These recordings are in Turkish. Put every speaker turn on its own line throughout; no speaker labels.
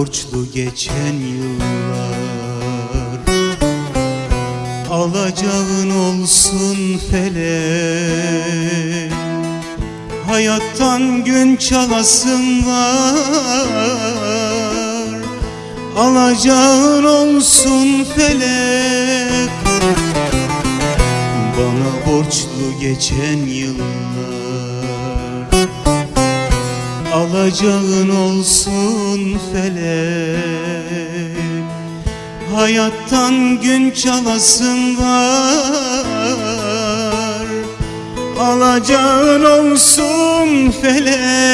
borçlu geçen yıllar. Alacağın olsun felek Hayattan gün çalasın var Alacağın olsun felek Bana borçlu geçen yıllar Alacağın olsun felek Hayattan gün çalasın var. Alacağın olsun felek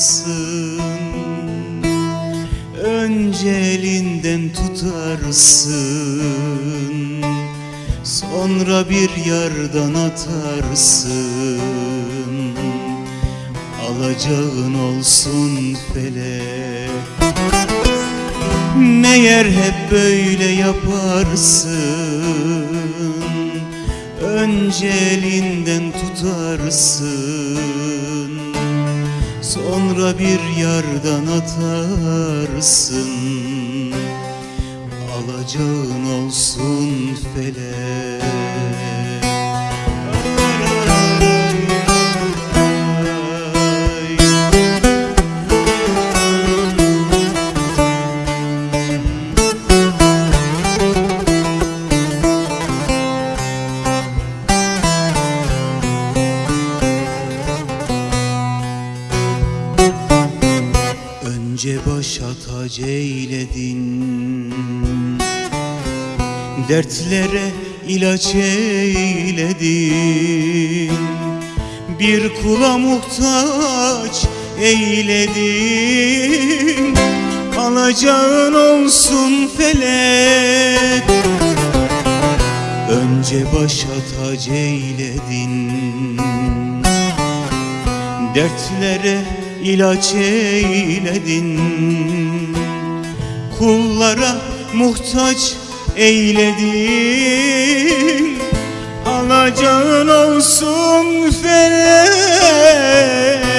yaparsın Önce elinden tutarsın. Sonra bir yerden atarsın. Alacağın olsun felek Meğer hep böyle yaparsın. Önce elinden tutarsın Sonra bir yerden atarsın. Alacağın olsun felek Önce başa tac eyledin. Dertlere ilaç eyledin. Bir kula muhtaç eyledin. Alacağın olsun felek. Önce başa tac eyledin. Dertlere ilaç eyledin. Kullara muhtaç eyledin. Alacağın olsun felek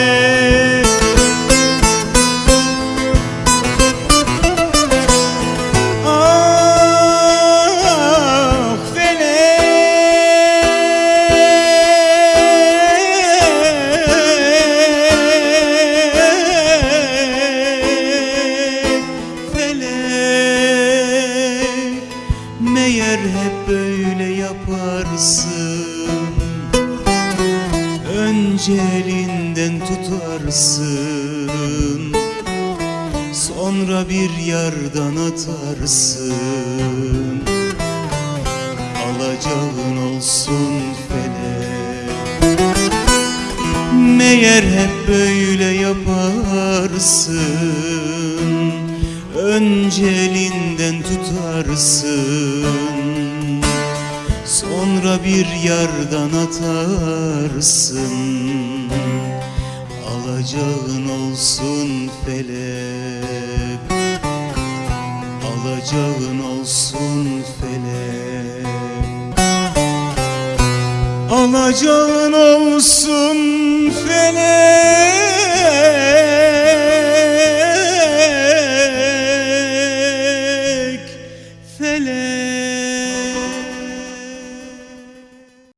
Meğer hep böyle yaparsın. Önce elinden tutarsın. Sonra bir yerden atarsın. Alacağın olsun felek Meğer hep böyle yaparsın Önce elinden tutarsın. Sonra bir yerden atarsın. Alacağın olsun felek. Alacağın olsun felek. Alacağın olsun felek